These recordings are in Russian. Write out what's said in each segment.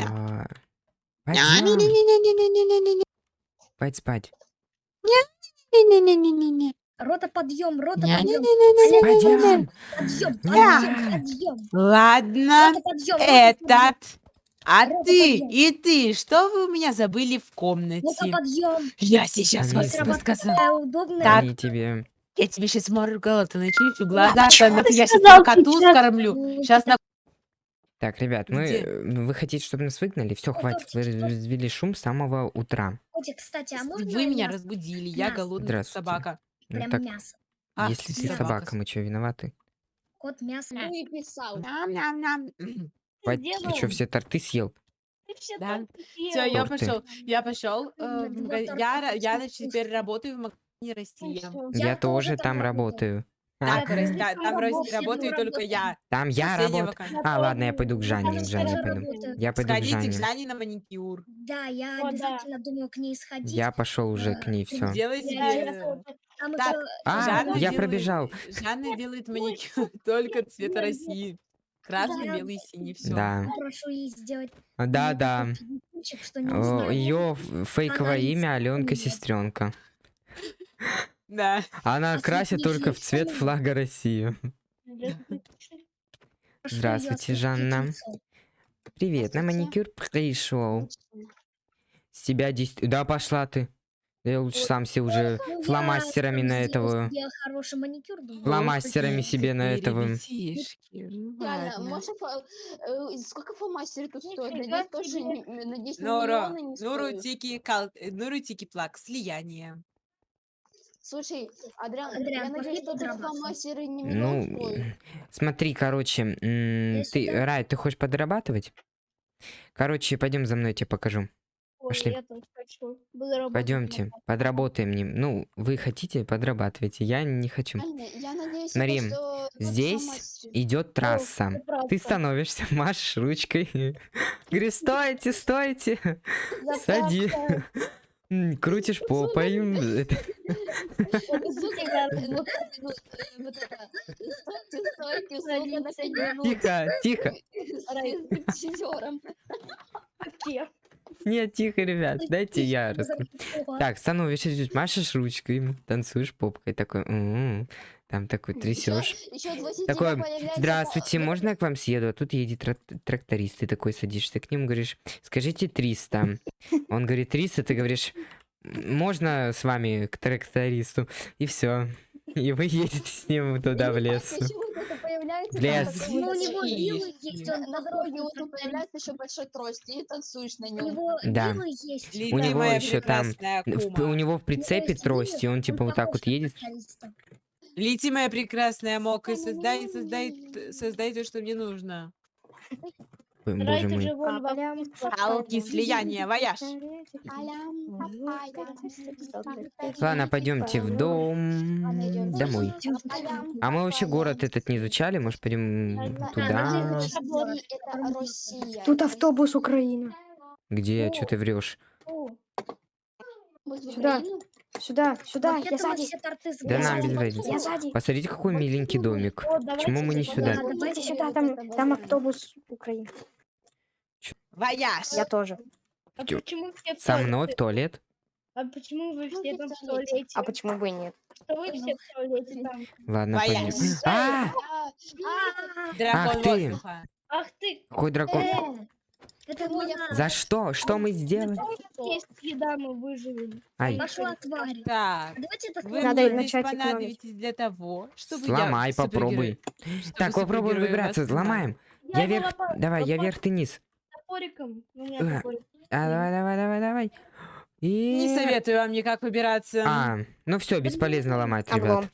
А, Пойдем, Не-не-не-не-не-не-не-не. спать. Рота, подъем, рота, подъем. Подъем, подъем, подъем. Ладно, подъем, рота, этот. А Рота, ты подъем. и ты, что вы у меня забыли в Рота, комнате? подъем. Я сейчас вас удобная. Так. Они тебе... Я тебе сейчас моргала, ты начищу глаза, я сейчас сказал коту скормлю. Сейчас на... Так, ребят, мы... Где? э, ну, Вы хотите, чтобы нас выгнали? Все, Ну, хватит. Вы развели шум с самого утра. Котик, кстати, а можно Вы меня мясо? разбудили, я На. голодная собака. Ну, Прям так, мясо. А, если ты да. собака, мы что, виноваты? Кот, мясо. Да. и писал. Ням-ням-ням. Хватит, ты что, все торты съел? Все Да. Все, я пошел. Я пошел. э, Я, я очень теперь работаю в магазине Ну Россия. Я, Я тоже там там работаю. Так, тоже та- там Рос- работаю. только я. Там я Последняя работаю. А, ладно, я пойду к Жанне, к Жанне пойду. Я пойду к Сходите к Жанне. Жанне на маникюр. Да, я О, да. обязательно думаю к ней сходить. Я пошел уже к ней, все. Да, я себе... Там Так, А, Жанна я делает- пробежал. Жанна делает маникюр только цвета России. Красный, Да. белый, синий, все. Да. прошу ей сделать Да, да. знаю. Ее фейковое имя Аленка. Сестренка. Да. Она А красит только в цвет флага России. Здравствуйте, Жанна. Привет, на маникюр пришел. С тебя действительно... Да пошла ты. Да я лучше сам себе уже Ну, фломастерами на этого... Фломастерами себе на этого... ну э, сколько фломастеры тут стоят? Нуру стоят. тики кал, Нуру тики плак, слияние. Слушай, Адриан, Адриан, я надеюсь, что подрабатывать. фломастеры не Ну, стоят. смотри, короче, ты, сюда. Рай, ты хочешь подрабатывать? Короче, пойдем за мной, я тебя покажу. Ой, пошли. я тоже хочу. Буду работать Пойдемте, на подработаем. нем- Ну, вы хотите, подрабатывайте. Я не хочу. Я надеюсь, Смотри, что Здесь идет трасса. Ты правда. становишься, машешь ручкой. Говорю, стойте, стойте. Сади. Крутишь попой. это- э. Тихо, тихо. Нет, тихо, ребят, дайте я расскажу. Так, становишься, идёшь, машешь ручкой, танцуешь попкой, такой, м, там такой трясешь. Еще от 20 Такой, здравствуйте, фо- можно я к вам съеду? А тут едет трак- тракторист, ты такой садишься к ним, говоришь, скажите 300. Он говорит 300, ты говоришь, «М, можно с вами к трактористу? И все. И вы едете с ним туда в лес. В лес. Ну, у него вилы есть, он На дороге тут появляется еще большой трость, и танцуешь на У нем. него Да. вилы есть. Лида, него ещё там у него в прицепе трость, и он типа вот так вот едет. Лети, моя прекрасная мока, и создай, создай, создай то, что мне нужно. Ой, Боже мой. Алки, слияние, вояж. Ладно, пойдемте в дом домой. А мы вообще город этот не изучали, может пойдем туда? Это Россия. Тут автобус Украина. Где? Что ты врешь? Сюда. Сюда, сюда, я сзади. все торты Да нам без разницы. Я сзади. Посмотрите, какой миленький домик. Почему мы не сюда? Давайте Давайте сюда, вот там, там вот. автобус Украины. Вояж. Я тоже. А почему все в Со мной в туалет? А почему вы все там в А туалете? почему бы и нет? Что вы все в туалете там? Ладно, пойдем. А, А, Дракон Ах ты. воздуха. Ах ты, какой дракон? Это Ну, я-. За что? Что мы сделали? есть еда, мы выживем. Ай, Пошла тварь. Так, Давайте так вы Надо начать понадобитесь для того, чтобы я сломай, супергерой- попробуй. чтобы Так, попробуем выбраться, сломаем. Я вверх, давай, я вверх, ты низ. Топориком. У Э, меня топорик. А, давай, давай, давай, давай. И... Не советую вам никак выбираться. А, ну все, бесполезно ломать, Облом. ребят.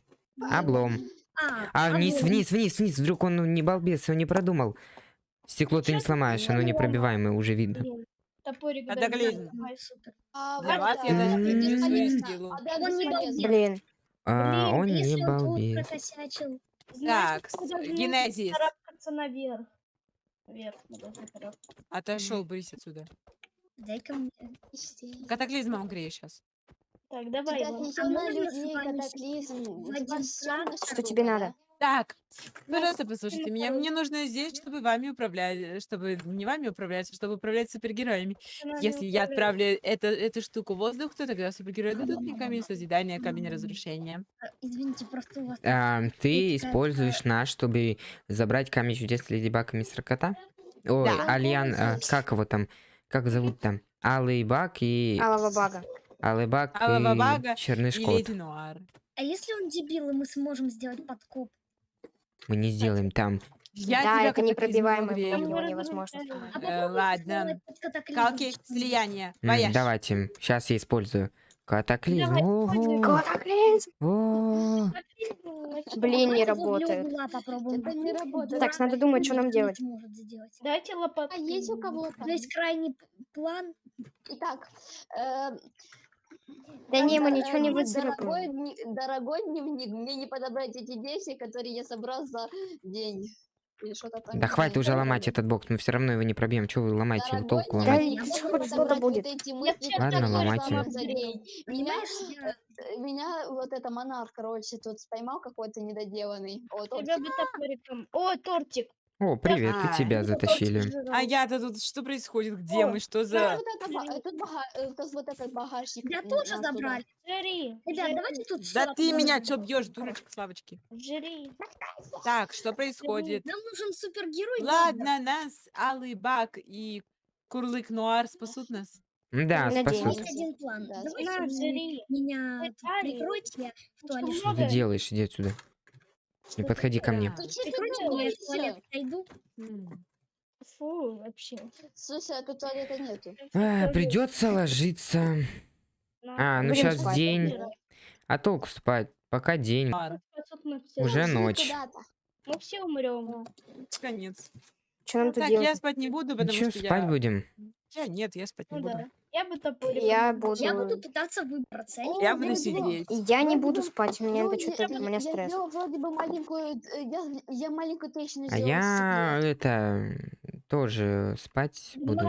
Облом. А, А, вниз, облом. вниз, вниз, вниз. Вдруг он ну, не балбес, он не продумал. Стекло ты не сломаешь, оно непробиваемое, уже видно. Блин, Топорик. А, вас да. я даже. А, балбес. Блин. А, он не. Знаете, Так, Генезис. наверх. Вверх. Отошел, брысь отсюда. Дай-ка мне. Катаклизмом грею сейчас. Так, давай. Что тебе надо? Так, пожалуйста, послушайте меня. Мне нужно здесь, чтобы вами управлять, чтобы не вами управлять, а чтобы управлять супергероями. Если я отправлю это, эту штуку в воздух, то тогда супергерои дадут мне камень созидания, камень разрушения. А, Извините, просто у вас... А, ты э, используешь наш, чтобы забрать камень чудес Леди Баг и Мистера Кота? Ой, Да. Альян, а, как его там? Как зовут там? Алый Баг и... Алава бага. Алый Баг Алого и Бага Черный И Шкот. Леди Нуар. А если он дебил, и мы сможем сделать подкоп? Мы не сделаем там. Я да, тебя это непробиваемый невозможно сломать. А Э, ладно. Калки, слияние. Вояж. давайте, сейчас я использую. Катаклизм. Давай. Катаклизм! О, Блин, не Давайте возле работает. не работает. Так, надо думать, что нам не делать. Дайте лопатку. А есть у кого-то? То есть крайний план. Итак, э, Да не, мы ничего не э, выцарапаем. Дорогой, дневник, мне не подобрать эти действия, которые я собрал за день. Или что-то там. Да хватит уже ломать этот бокс, мы все равно его не пробьем. Чего вы ломаете его? Дорогой Толку Да что-то подобрать будет. Ладно, ломайте. Меня, э, меня вот это монарх, короче, тут споймал какой-то недоделанный. О, тот Тебя бы топориком. О, тортик. О, привет, и А, тебя затащили. А я-то тут что происходит? Где мы? Что Тут за... э, э. Я м, тоже оттуда. забрали. Жри. Ребят, давайте тут Да ты меня чё бьешь, дурочка, Славочки? Жри. Так, что происходит? Нам нужен супергерой. Ладно, нас Алый Бак и Курлык Нуар спасут нас. Да, спасут. Есть один план. Давайте меня прикройте, в Ну, туалет. Что ты делаешь? Иди отсюда. Не подходи ко мне. Пойду. М. Фу, вообще. Слушай, а тут туалета нету. А, придется ложиться. А, ну сейчас спать. день. А толку спать? Пока день. Уже ночь. Мы все умрем. Конец. Что нам тут Так, я спать не буду, Ну потому что, что спать я... будем? Я нет, я спать не Ну буду. да. Я бы топориком. Я буду... Я буду пытаться выбраться. Я не Я О, буду я сидеть. Я не Я буду спать, мне Ну, это я- что-то... У меня я стресс. сделал вроде бы маленькую, э, я, я маленькую трещину А я это тоже спать буду.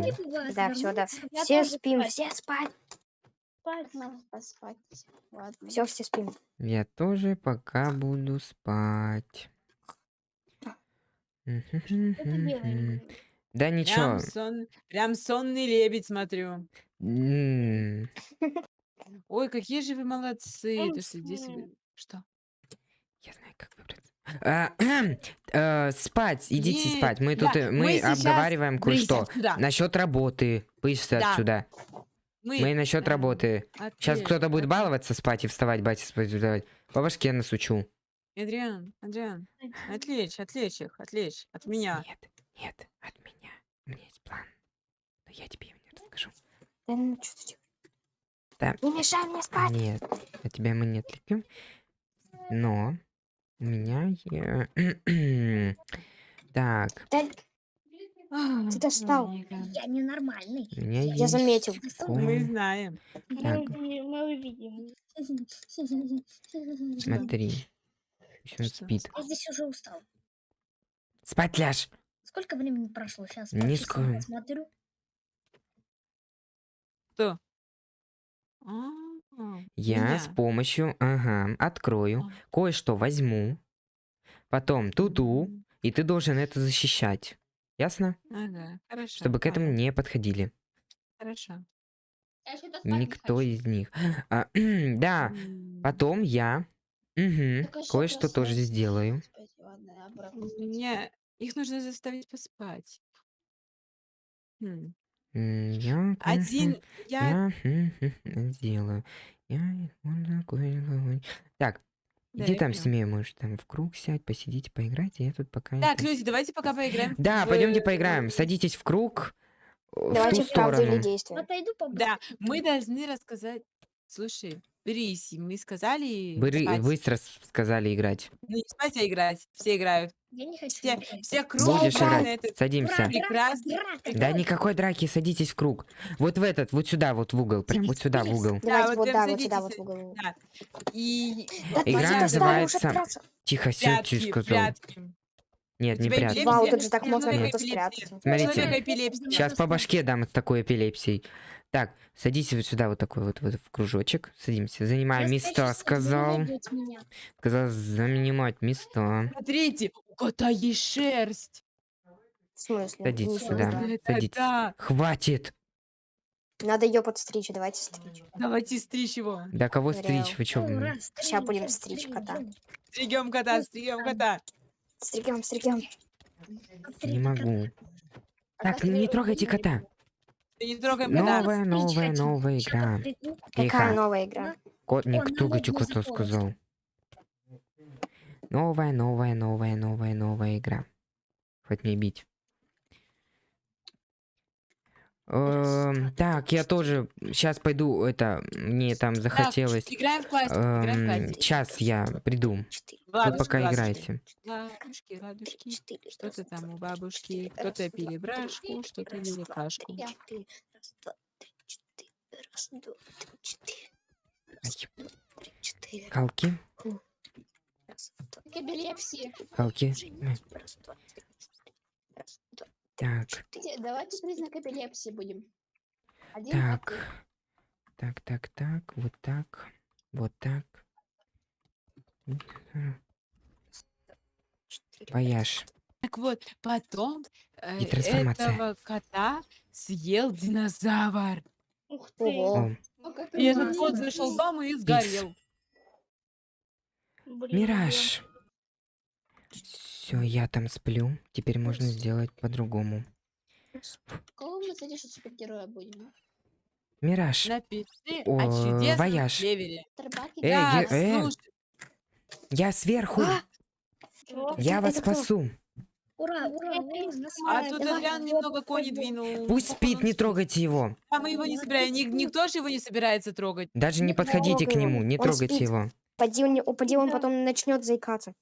Да, все, да. Я Все спим, спать. все спать. Спать. Надо поспать. Ладно. Все, все спим. Я тоже пока буду спать. белое. Да ничего. Прям, сон... Прям сонный лебедь смотрю. М, Ой, какие же вы молодцы. То, что? Я знаю, как выбраться. А, э, Спать, идите спать. Мы да, тут э, мы мы сейчас обговариваем кое-что. Насчет работы. Пышься Да. отсюда. Мы... Насчет работы. Сейчас кто-то будет баловаться спать и вставать, батя спать давать. По башке насучу. Адриан, Адриан, отвлечь, отвлечь их, отвлечь от меня. Нет, нет, от меня. У меня есть план. Но я тебе его не расскажу. Да ну что ты? Да. Не мешай мне спать. Нет, от тебя мы не отвлекем. Но у меня... е- Так, Да ты достал. Я ненормальный. у меня Я есть... заметил. Мы знаем. Так. мы увидим. Смотри. Что? спит. Я здесь уже устал. Спать ляжь! Сколько времени прошло? Сейчас Не скоро. смотрю. Кто? А, Я с меня. помощью... Ага, открою. А. Кое-что возьму. Потом ту-ту. М, И ты должен это защищать. Ясно? Ага, хорошо. Чтобы к этому не подходили. Хорошо. Я что-то спать не Никто хочу. из них. А, да, М, потом я... Мгм, Так, а что кое-что тоже сделаю. Господи, ладно, я обратно У спать. меня... Их нужно заставить поспать. Хм. М, Я, конечно, Один... Я... я сделаю. Я буду кое-кого- Так, Да, иди я там с поняла. может, там в круг сядь, посидите, поиграйте, я тут пока... Так, это- люди, давайте пока поиграем. Да, в- пойдемте поиграем. Садитесь в круг э, в Давайте ту в правду или сторону. действие. Отойду побыстрее. Да, мы должны рассказать... Слушай, Брись, мы сказали спать. быстро с- сказали играть. Ну, не спать, а играть. Все играют. Я не хочу. Все, играть. все Будешь кругом играть. на этот Садимся. Прекрасный... драка, Да никакой драки, садитесь в круг. Вот в этот, вот сюда, вот в угол. Прям вот сюда, в угол. Давайте вот вот, прям да, вот сюда, вот в угол. Да. И... Да Игра называется-. Тихо, сядьте, Прятки, сказал. прятки. Нет, не эпилепсия? Вау, тут же так можно эпилепсия. спрятаться. Смотрите. Сейчас по башке дам с такой эпилепсией. Так, садись вот сюда, вот такой вот, вот в кружочек. Садимся. Занимаем места, сказал. Сказал занимать места. Смотрите, у кота есть шерсть. В смысле? Садитесь Ничего сюда. Садитесь. да. Хватит! Надо ее подстричь, давайте стричь. Давайте стричь его. Да кого Реал. стричь? Вы чё? Ща будем стричь, кота. Стригем кота, стригем кота. Стригем, стригем. Не могу. Так, не трогайте кота. Ты не трогаем кота. Новая, новая, новая игра. Какая Тихо. новая игра? Кот, не трогайте кота, сказал. Новая, новая, новая, новая, новая игра. Хоть мне бить. Так, я тоже сейчас пойду, это, мне там захотелось. Играем в классику. Сейчас я приду. Вы пока играете. Ладушки, ладушки. Что-то там у бабушки. Кто-то раз, пили два, брашку, три, что-то раз, ели два, кашку. три, три, раз, два, три, четыре. Раз, два, три, четыре. Раз, Ай, два, три, четыре. Калки, Раз, два, К эпилепсии. калки. Так. Давайте признак эпилепсии будем. Один, так. три. Так, так, так, вот так, вот так. Вояж. Так вот, потом э, этого кота съел динозавр. Ух ты. О, И этот кот зашел в дом и сгорел. Блин, Мираж. Все, я там сплю. Теперь можно сделать по-другому. Кого мы, кстати, что супергероя будем? Мираж. Напиши О, о чудесном вояж. севере. Да, э. слушай, Я сверху. А? Я вас спасу. Ура, ура, ура, а тут Адриан немного кони двинул. Пусть спит, не трогайте его. А мы его не собираем. Ник- Никто же его не собирается трогать. Даже не подходите к нему, не он трогайте спит. его. Он, не- упади, он потом начнет заикаться.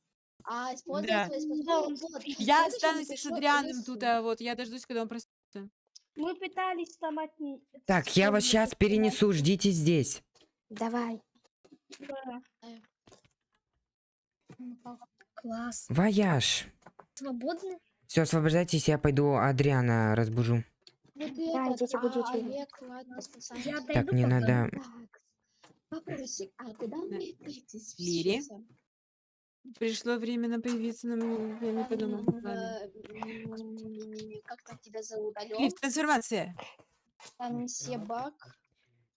А, использовать Да. свои способности. Вот. Я Следующий останусь с напишу Адрианом тут, а вот я дождусь, когда он проснется. Мы пытались там отни... Так, я вас сейчас перенесу, ждите здесь. Давай. Да. Класс. Вояж. Свободны? Все, освобождайтесь, я пойду Адриана разбужу. Вот Да, этот, идите а, будете. Олег, ладно, спасибо. Я Так, пока. надо... Так, вопросик, а куда Лири? сейчас? Пришло время появиться, но я не подумала. Э, Как там тебя зовут? Алё? Клифф, трансформация. Там месье Бак.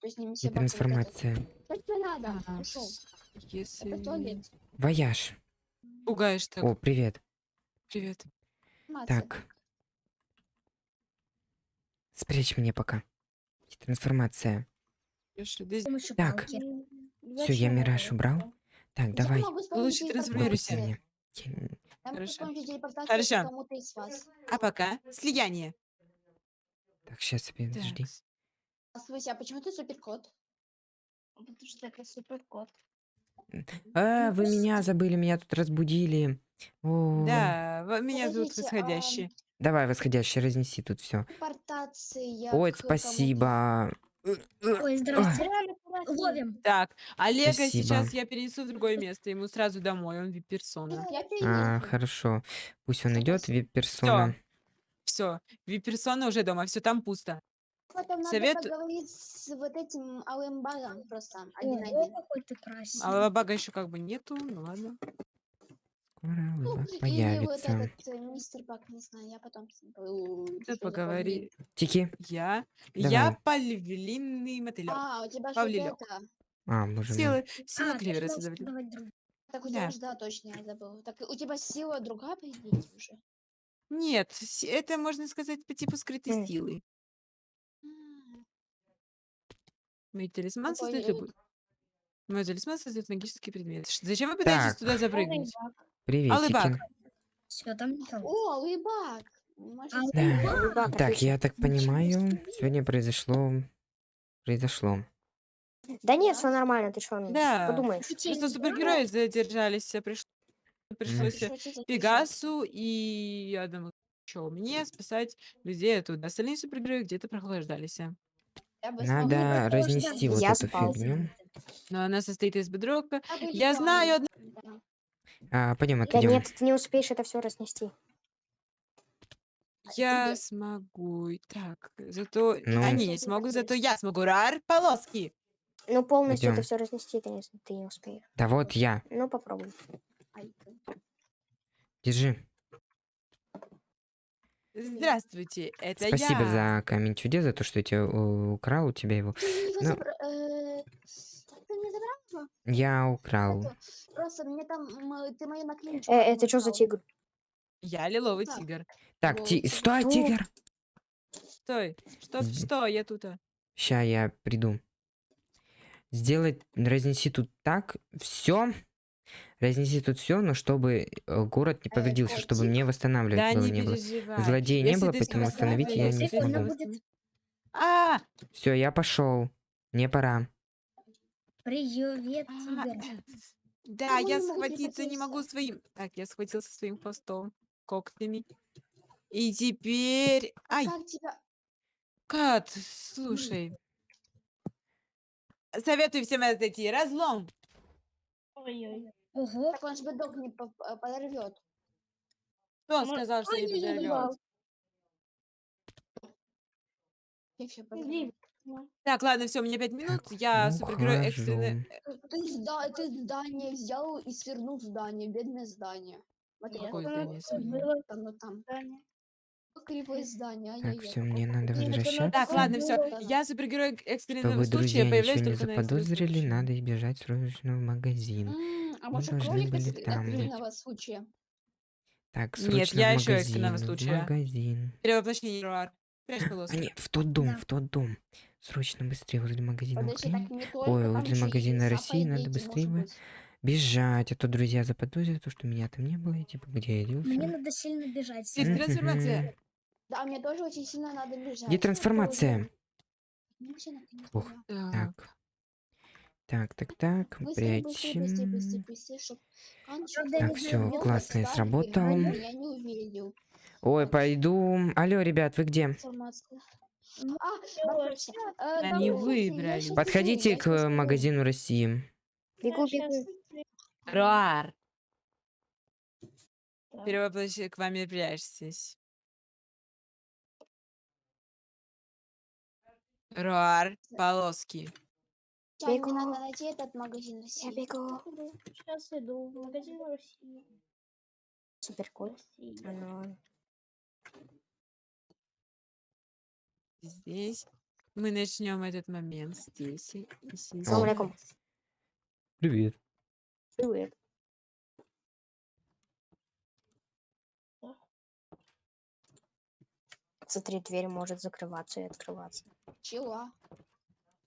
То есть не Бак, а трансформация. Что тебе надо? Ушел. Если Это в туалет. Вояж. пугаешь так. О, привет. Привет. Так. Спрячь меня пока. Трансформация. Так. Все, я мираж убрал. Так, Я давай. могу с помощью Лучше трансформируйся. Телепортации. Я- Я могу с Хорошо. помощью телепортации Хорошо. кому-то из вас. А пока слияние. Так, сейчас, подожди. Так. Здравствуйте, а почему ты суперкот? Потому что это суперкот. А, вы меня забыли, меня тут разбудили. О, Да, во- меня зовут Подождите, Восходящий. Давай, восходящий, разнеси тут все. Телепортация Ой, к кому-то. спасибо. Ой, красиво. Ловим. Так, Олега Спасибо. сейчас я перенесу в другое место. Ему сразу домой, он вип-персона. А, хорошо. Пусть он идет, вип-персона. Все, вип-персона уже дома, все там пусто. Потом надо Совет- поговорить с вот этим алым багом просто один на Ого, один. какой ты красивый. А бага еще как бы нету, ну ладно. Скоро Ну, улыбок вот появится. этот э, мистер Бак, не знаю, я потом с ним по- Да что-то поговори. Тики. Я, Давай. я павлинный мотылек. А, у тебя же это. А, боже мой. Сила, сила А, клевера Так у Да. тебя же, да, точно, я забыла. Так у тебя сила другая, по идее, уже. Нет, это можно сказать по типу скрытой силы. Мой талисман создает э, любой. Мой талисман создает магический предмет. Зачем вы пытаетесь Так. туда запрыгнуть? Приветики. Алыбак. Всё, там. О, лыбак! Может, А, сказать? Да. Так, я так понимаю, сегодня произошло... Произошло. Да нет, все нормально, ты что, Да. подумаешь. Просто супергерои задержались, а приш- пришлось. Пегасу и одному еще мне спасать людей оттуда. Остальные супергерои где-то прохлаждались. Я бы Надо разнести вот Я эту спал. фигню. Но она состоит из бедрока. Я знаю одну... Да. А, пойдем, Да отойдем. нет, ты не успеешь это все разнести. Я смогу. Так, зато Ну. они не смогут, зато я смогу. Рар, полоски. Ну, полностью это Идём. все разнести ты не, ты не успеешь. Да вот я. Ну, попробуй. Держи. Здравствуйте, это Спасибо я. за камень чудес, за то, что я тебя, э, украл у тебя его. Ты его Ну. забра- э, Ты его? Я украл. Это, Просто мне там, м, ты мою наклеечку Э, это что за украл. тигр? Я лиловый Так. тигр. Так, ти... стой, Что? тигр! Стой, что, что, я тут. а. Ща я приду. Сделать, разнеси тут так, все. Разнеси тут все, но чтобы э, город не Э, повредился, чтобы котик? мне восстанавливать Да было не не было. переживай. Злодея не Если было, ты поэтому восстановить я не Прикольно смогу. будет. А, Все, я пошел. Мне пора. Привет, а, тигр. Да, я схватиться не могу своим. Так, я схватился своим хвостом, когтями. И теперь... Ай, Как тебя... Кат, слушай. Советую всем отойти. Разлом. Ой-ой. Ого, Так он же бедок не по- по- подорвет. Кто Мо- сказал, что не подорвет? Я еще Так, ладно, все, у меня пять минут. Я ну, супергерой экстренный. ухожу. Ты, зда- ты здание взял и свернул здание, бедное здание. Нет, это Какое здание свернул? было ну там. здание. Кривое здание. Так, ай-яй-яй, все, какое мне надо возвращаться. Так, ладно, все. Я супергерой экстренного Чтобы друзья случая. Появляюсь не только на экстренном заподозрили, случае. надо избежать срочно в магазин. М, А Мы может должны кролик были там быть. экстренного случая? Так, Нет, срочно я в магазин. экстренного В случая. магазин. Перевоплощение. Прячь А полоску. нет, в тот дом, Да. в тот дом. Срочно быстрее возле магазина Подожди, Украины. Ой, возле магазина России надо быстрее быть. бежать, а то друзья заподозрят, то, что меня там не было, и типа, где я мне делся. надо сильно бежать. Мгм. трансформация. Да, мне тоже очень сильно надо бежать. Где трансформация? Ух. Так. Так, так, так, так, Быстрее, быстрее, быстрее, быстрее, прячем. быстрее, чтоб Так, где классно, я сработал. Ой, пойду. Алло, ребят, вы где? Ну, А, всё. э, Они я щас Подходите я к э, магазину России. Бегу, Я бегу. Руар. Так. Перевоплощение к вами прячьтесь. Руар, полоски. Бегу. мне надо найти этот магазин Я России. бегу. Сейчас иду в магазин России. Супер кот. Здесь. Мы начнем этот момент здесь и здесь. Привет. Привет. Смотри, дверь может закрываться и открываться. Чего?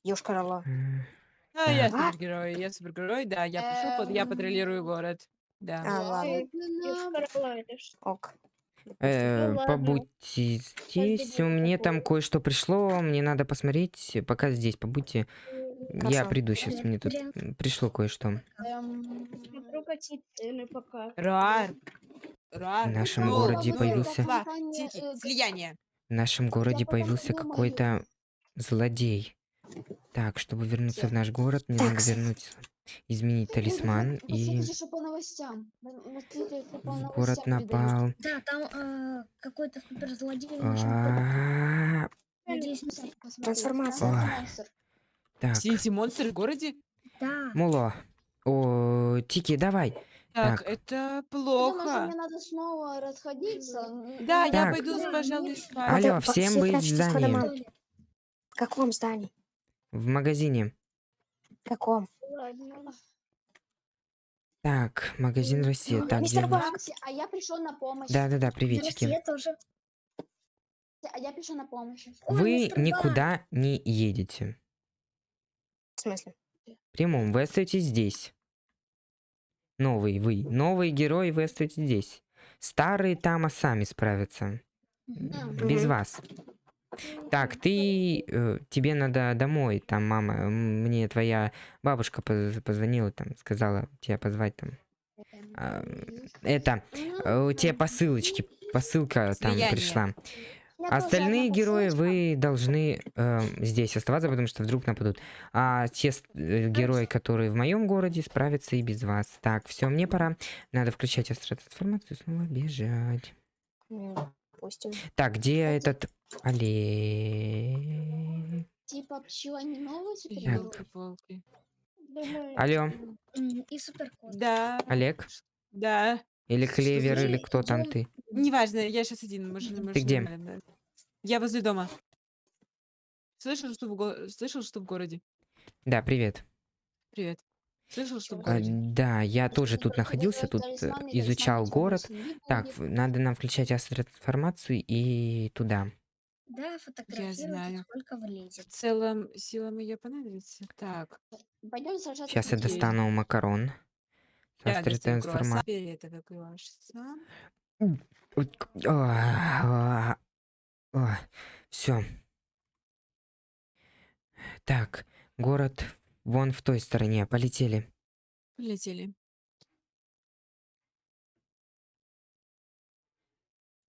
Ёшкар-Ола. А, я супергерой, я супергерой, да, я под- я Эм. патрулирую город. Да. А, ладно. Это ж- Ок. Э, ладно. побудьте здесь. будет Мне там кое-что пришло. Мне надо посмотреть. Пока здесь побудьте. Я приду сейчас. Мне тут пришло кое-что. Эм. Руар. В нашем ну, городе ну, появился- э, слияние. В нашем городе появился какой-то злодей. Так, чтобы вернуться в наш город, мне надо Такс. вернуть, изменить Ой, талисман и по в город напал. Да, там э, какой-то суперзлодей. А, Трансформация. Так, Все эти монстры в городе? Да. Муло. О, Тики, давай. Так, Так. это что плохо. мне надо снова расходиться. Да, ну, я пойду, пожалуй, спать. Алло, всем все быть в здании. В каком здании? В магазине. Каком? Ладно. Так, магазин Россия. Так, где Мистер у нас? А я пришел на помощь. Да-да-да, приветики. тоже. А я пришел на помощь. Ой, Вы мистер Бак. никуда не едете. В смысле? Прямом, вы остаетесь здесь. Новый вы. Новые герои, вы остаетесь здесь. Старые там, а сами справятся. Мгм. Без Мгм. вас. Так, ты... э, тебе надо домой. Там, мама, мне твоя бабушка поз- позвонила, там, сказала тебя позвать там. А, это, э, тебе посылочки, посылка там Слияние. пришла. Остальные герои вы должны э, здесь оставаться, потому что вдруг нападут. А те э, герои, которые в моем городе, справятся и без вас. Так, все, мне пора. Надо включать астротрансформацию и снова бежать. Допустим. Так, где этот Олег? Типа пчела не новый Так. супергерой? Ёлки-палки. Думаю, Алло, И суперкот. Да. Олег? Да. Или Клевер, или кто там ты? Неважно, я сейчас один. Может, может, где? нормально. Я возле дома. Слышал, что в, го- Слышал, что в городе? Да, привет. Привет. Слышал, что в А, городе? да, я тоже тут находился, тут э, изучал город. Так, надо нам включать астроинформацию и туда. Да, фотографируйте, знаю. сколько В влезет. целом, сила моя понадобится. Так. Пойдем сражаться Сейчас я Окей. достану макарон. Я достаю Астроинформацию. круассан. Фиолетовый круассан. Все. Так, город вон в той стороне. Полетели. Полетели.